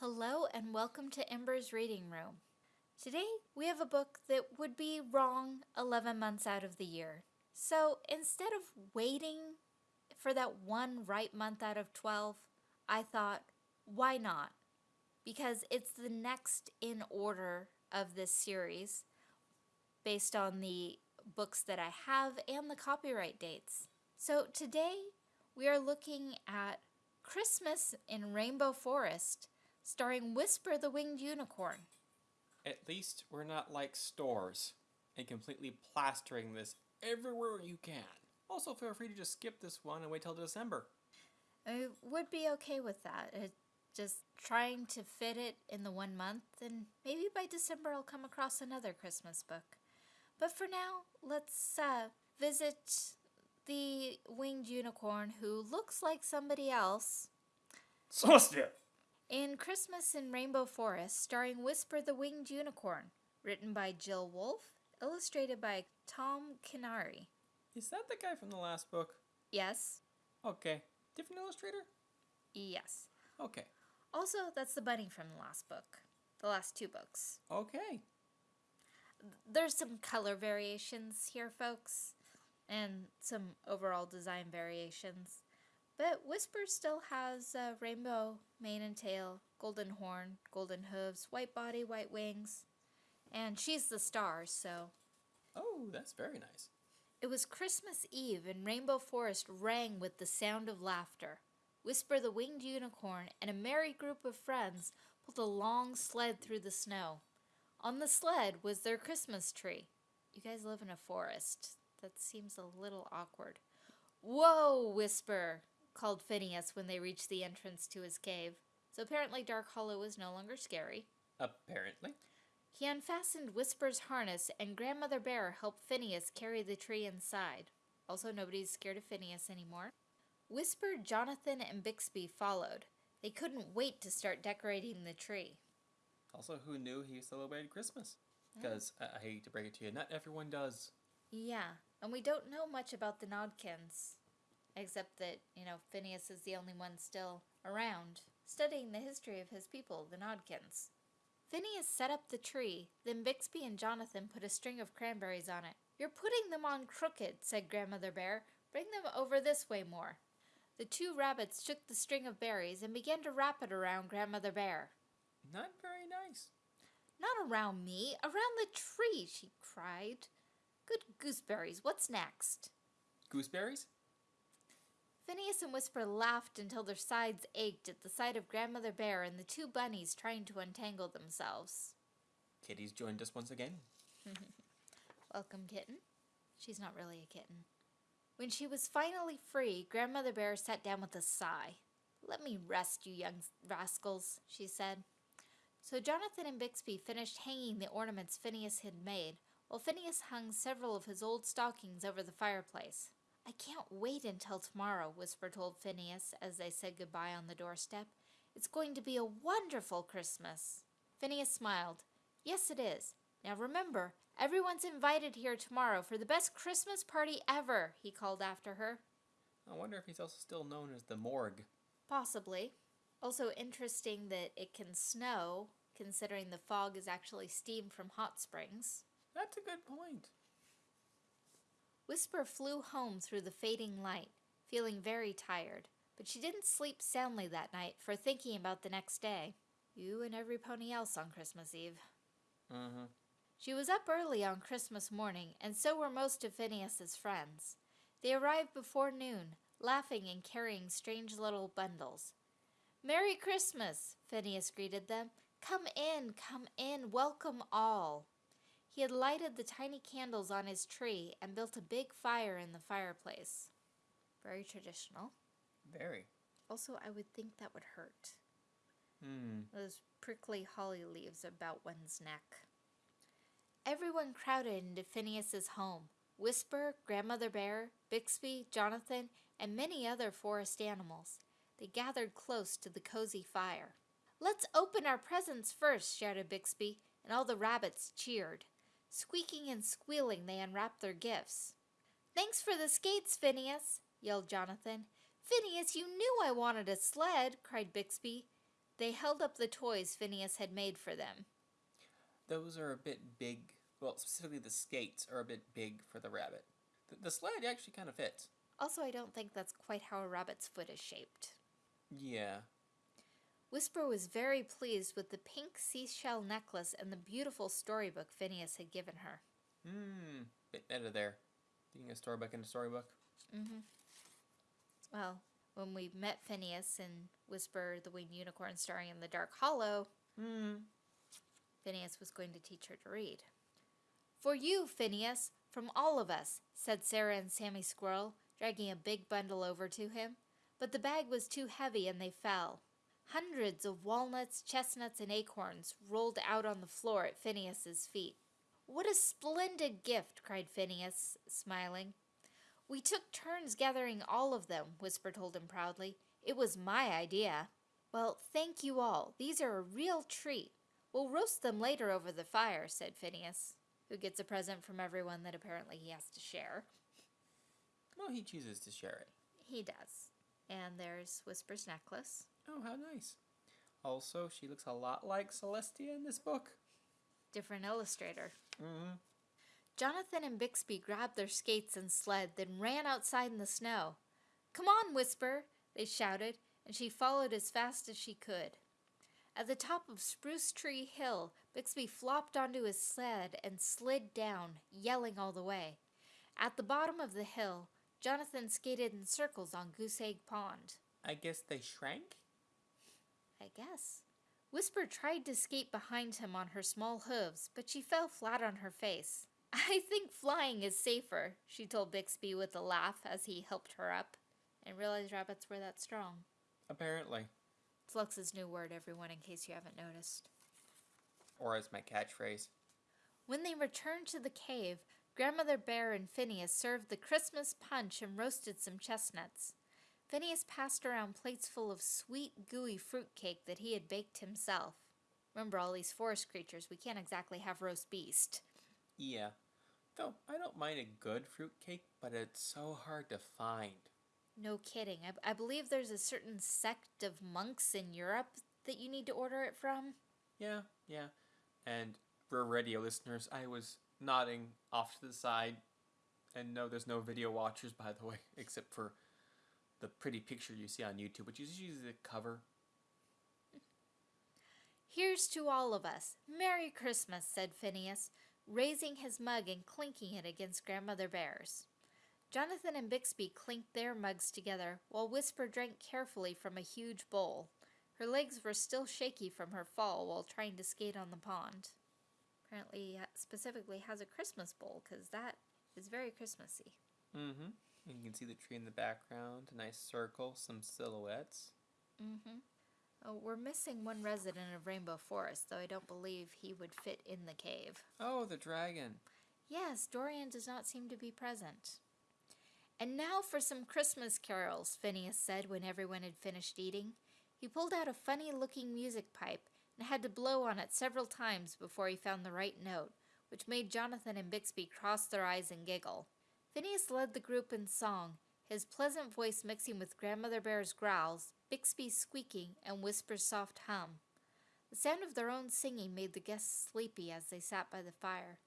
Hello and welcome to Ember's Reading Room. Today we have a book that would be wrong 11 months out of the year. So instead of waiting for that one right month out of 12, I thought, why not? Because it's the next in order of this series based on the books that I have and the copyright dates. So today we are looking at Christmas in Rainbow Forest starring Whisper the Winged Unicorn. At least we're not like stores and completely plastering this everywhere you can. Also, feel free to just skip this one and wait till December. I would be okay with that. It, just trying to fit it in the one month, and maybe by December I'll come across another Christmas book. But for now, let's uh, visit the winged unicorn who looks like somebody else. Celestia! In Christmas in Rainbow Forest, starring Whisper the Winged Unicorn, written by Jill Wolfe, illustrated by Tom Kinari. Is that the guy from the last book? Yes, Okay. Different illustrator? yes. Okay. Also, that's the bunny from the last book, the last two books. Okay. There's some color variations here, folks, and some overall design variations. But Whisper still has a rainbow mane and tail, golden horn, golden hooves, white body, white wings, and she's the star, so. Oh, that's very nice. It was Christmas Eve, and Rainbow Forest rang with the sound of laughter. Whisper the winged unicorn and a merry group of friends pulled a long sled through the snow. On the sled was their Christmas tree. You guys live in a forest. That seems a little awkward. Whoa, Whisper, called Phineas when they reached the entrance to his cave. So apparently Dark Hollow was no longer scary. Apparently. He unfastened Whisper's harness, and Grandmother Bear helped Phineas carry the tree inside. Also, nobody's scared of Phineas anymore. Whisper, Jonathan, and Bixby followed. They couldn't wait to start decorating the tree. Also, who knew he celebrated Christmas? Because I, I hate to break it to you, not everyone does. Yeah, and we don't know much about the Nodkins, except that, you know, Phineas is the only one still around, studying the history of his people, the Nodkins. Phineas set up the tree, then Bixby and Jonathan put a string of cranberries on it. You're putting them on crooked, said Grandmother Bear. Bring them over this way more. The two rabbits took the string of berries and began to wrap it around Grandmother Bear. Not very nice. Not around me, around the tree, she cried. Good gooseberries, what's next? Gooseberries? Phineas and Whisper laughed until their sides ached at the sight of Grandmother Bear and the two bunnies trying to untangle themselves. Kitty's joined us once again. Welcome, kitten. She's not really a kitten. When she was finally free, Grandmother Bear sat down with a sigh. Let me rest, you young rascals, she said. So Jonathan and Bixby finished hanging the ornaments Phineas had made, while Phineas hung several of his old stockings over the fireplace. I can't wait until tomorrow, Whisper told Phineas as they said goodbye on the doorstep. It's going to be a wonderful Christmas. Phineas smiled. Yes, it is. Now remember, everyone's invited here tomorrow for the best Christmas party ever, he called after her. I wonder if he's also still known as the morgue. Possibly. Also interesting that it can snow, considering the fog is actually steam from hot springs. That's a good point. Whisper flew home through the fading light, feeling very tired, but she didn't sleep soundly that night for thinking about the next day. You and every pony else on Christmas Eve. Uh-huh. She was up early on Christmas morning, and so were most of Phineas's friends. They arrived before noon, laughing and carrying strange little bundles. Merry Christmas, Phineas greeted them. Come in, come in, welcome all. He had lighted the tiny candles on his tree and built a big fire in the fireplace. Very traditional. Very. Also, I would think that would hurt. Hmm. Those prickly holly leaves about one's neck. Everyone crowded into Phineas's home. Whisper, Grandmother Bear, Bixby, Jonathan, and many other forest animals. They gathered close to the cozy fire. Let's open our presents first, shouted Bixby, and all the rabbits cheered. Squeaking and squealing, they unwrapped their gifts. Thanks for the skates, Phineas, yelled Jonathan. Phineas, you knew I wanted a sled, cried Bixby. They held up the toys Phineas had made for them. Those are a bit big. Well, specifically the skates are a bit big for the rabbit. The, the sled actually kind of fits. Also, I don't think that's quite how a rabbit's foot is shaped. Yeah. Whisper was very pleased with the pink seashell necklace and the beautiful storybook Phineas had given her. Hmm. Bit meta there. Being a storybook in a storybook. Mm-hmm. Well, when we met Phineas and Whisper the Winged Unicorn starring in the Dark Hollow, Hmm. Phineas was going to teach her to read. For you, Phineas, from all of us, said Sarah and Sammy Squirrel, dragging a big bundle over to him. But the bag was too heavy and they fell. Hundreds of walnuts, chestnuts, and acorns rolled out on the floor at Phineas's feet. What a splendid gift, cried Phineas, smiling. We took turns gathering all of them, Whisper told him proudly. It was my idea. Well, thank you all. These are a real treat. We'll roast them later over the fire, said Phineas, who gets a present from everyone that apparently he has to share. Well, he chooses to share it. He does. And there's Whisper's necklace. Oh, how nice. Also, she looks a lot like Celestia in this book. Different illustrator. Mm-hmm. Jonathan and Bixby grabbed their skates and sled, then ran outside in the snow. Come on, Whisper, they shouted, and she followed as fast as she could. At the top of Spruce Tree Hill, Bixby flopped onto his sled and slid down, yelling all the way. At the bottom of the hill, Jonathan skated in circles on Goose Egg Pond. I guess they shrank? I guess. Whisper tried to skate behind him on her small hooves, but she fell flat on her face. I think flying is safer, she told Bixby with a laugh as he helped her up, and realized rabbits were that strong. Apparently. It's Lux's new word, everyone, in case you haven't noticed. Or as my catchphrase. When they returned to the cave, Grandmother Bear and Phineas served the Christmas punch and roasted some chestnuts. Phineas passed around plates full of sweet, gooey fruit cake that he had baked himself. Remember all these forest creatures, we can't exactly have roast beast. Yeah. Though I don't mind a good fruit cake, but it's so hard to find. No kidding. I, I believe there's a certain sect of monks in Europe that you need to order it from. Yeah, yeah. And for radio listeners, I was nodding off to the side. And no, there's no video watchers, by the way, except for the pretty picture you see on YouTube, which is usually the cover. Here's to all of us. Merry Christmas, said Phineas, raising his mug and clinking it against Grandmother Bear's. Jonathan and Bixby clinked their mugs together, while Whisper drank carefully from a huge bowl. Her legs were still shaky from her fall while trying to skate on the pond. Apparently, specifically has a Christmas bowl, because that is very Christmassy. Mm-hmm. You can see the tree in the background, a nice circle, some silhouettes. Mm-hmm. Oh, we're missing one resident of Rainbow Forest, though I don't believe he would fit in the cave. Oh, the dragon. Yes, Dorian does not seem to be present. And now for some Christmas carols, Phineas said when everyone had finished eating. He pulled out a funny looking music pipe and had to blow on it several times before he found the right note, which made Jonathan and Bixby cross their eyes and giggle. Phineas led the group in song, his pleasant voice mixing with Grandmother Bear's growls, Bixby's squeaking, and Whisper's soft hum. The sound of their own singing made the guests sleepy as they sat by the fire.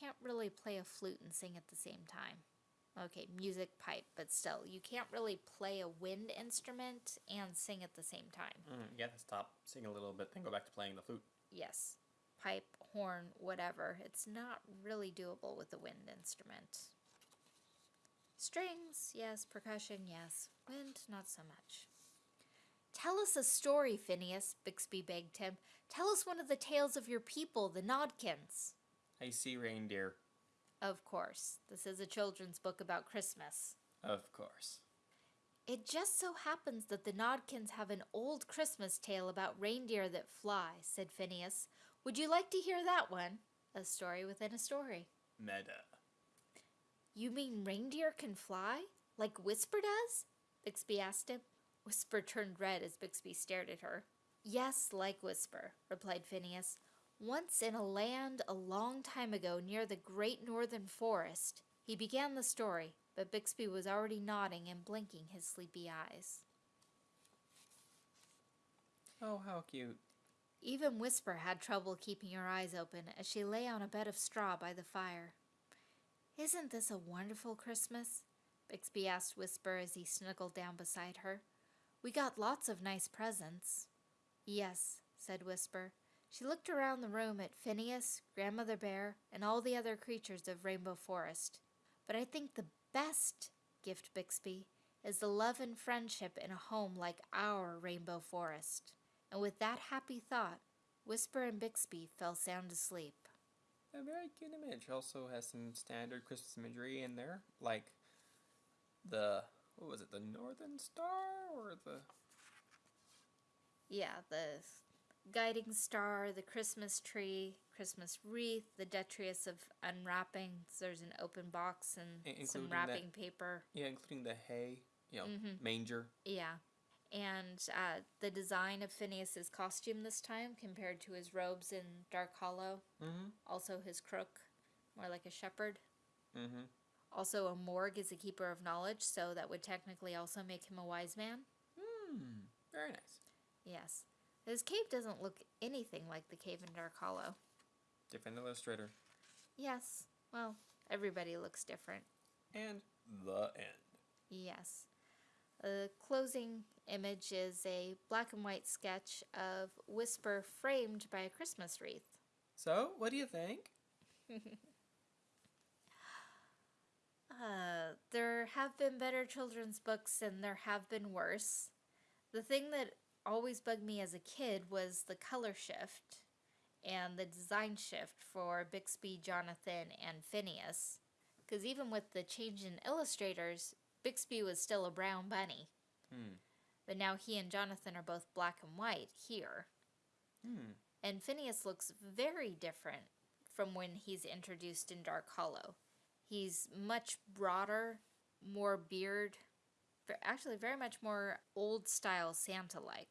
Can't really play a flute and sing at the same time. Okay, music pipe, but still, you can't really play a wind instrument and sing at the same time. Mm, you have to stop, sing a little bit, then go back to playing the flute. Yes, pipe, horn, whatever. It's not really doable with a wind instrument. Strings, yes. Percussion, yes. Wind, not so much. Tell us a story, Phineas, Bixby begged him. Tell us one of the tales of your people, the Nodkins. I see reindeer. Of course, this is a children's book about Christmas. Of course. It just so happens that the Nodkins have an old Christmas tale about reindeer that fly, said Phineas. Would you like to hear that one? A story within a story. Meta. You mean reindeer can fly? Like Whisper does? Bixby asked him. Whisper turned red as Bixby stared at her. Yes, like Whisper, replied Phineas. Once in a land a long time ago near the great northern forest, he began the story, but Bixby was already nodding and blinking his sleepy eyes. Oh, how cute. Even Whisper had trouble keeping her eyes open as she lay on a bed of straw by the fire. Isn't this a wonderful Christmas? Bixby asked Whisper as he snuggled down beside her. We got lots of nice presents. Yes, said Whisper. She looked around the room at Phineas, Grandmother Bear, and all the other creatures of Rainbow Forest. But I think the best gift, Bixby, is the love and friendship in a home like our Rainbow Forest. And with that happy thought, Whisper and Bixby fell sound asleep. A very cute image. Also has some standard Christmas imagery in there, like the what was it, the Northern Star or the Yeah, the guiding star, the Christmas tree, Christmas wreath, the detritus of unwrapping. There's an open box and I- some including that- wrapping paper. yeah, including the hay, you know, Mhm. manger. Yeah. And uh, the design of Phineas's costume this time compared to his robes in Dark Hollow. Mm-hmm. Also his crook, more like a shepherd. Mm-hmm. Also, a morgue is a keeper of knowledge, so that would technically also make him a wise man. Hmm. Very nice. Yes. His cave doesn't look anything like the cave in Dark Hollow. Different illustrator. Yes. Well, everybody looks different. And the end. Yes. The closing image is a black and white sketch of Whisper framed by a Christmas wreath. So, what do you think? Uh, there have been better children's books and there have been worse. The thing that always bugged me as a kid was the color shift and the design shift for Bixby, Jonathan, and Phineas. Because even with the change in illustrators, Bixby was still a brown bunny. Hmm. But now he and Jonathan are both black and white here. Hmm. And Phineas looks very different from when he's introduced in Dark Hollow. He's much broader, more beard, actually very much more old style Santa like.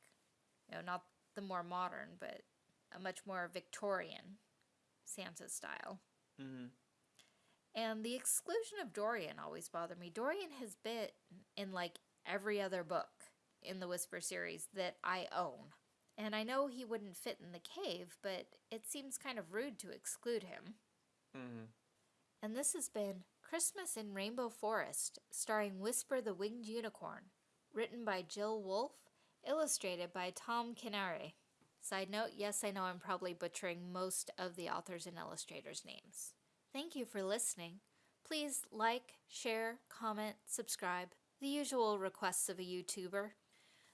You know, not the more modern, but a much more Victorian Santa style. Mm-hmm. And the exclusion of Dorian always bothered me. Dorian has been in like every other book in the Whisper series that I own. And I know he wouldn't fit in the cave, but it seems kind of rude to exclude him. Mm-hmm. And this has been Christmas in Rainbow Forest, starring Whisper the Winged Unicorn, written by Jill Wolfe, illustrated by Tom Kinare. Side note, yes, I know I'm probably butchering most of the authors and illustrators' names. Thank you for listening. Please like, share, comment, subscribe, the usual requests of a YouTuber.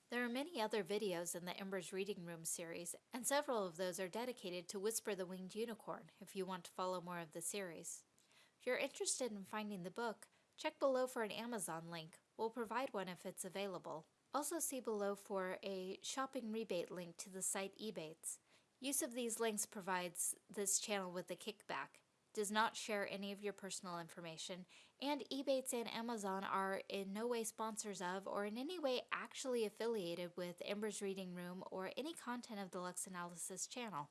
There are many other videos in the Embers Reading Room series, and several of those are dedicated to Whisper the Winged Unicorn if you want to follow more of the series. If you're interested in finding the book, check below for an Amazon link. We'll provide one if it's available. Also see below for a shopping rebate link to the site Ebates. Use of these links provides this channel with a kickback, does not share any of your personal information, and Ebates and Amazon are in no way sponsors of or in any way actually affiliated with Ember's Reading Room or any content of the Lux Analysis channel.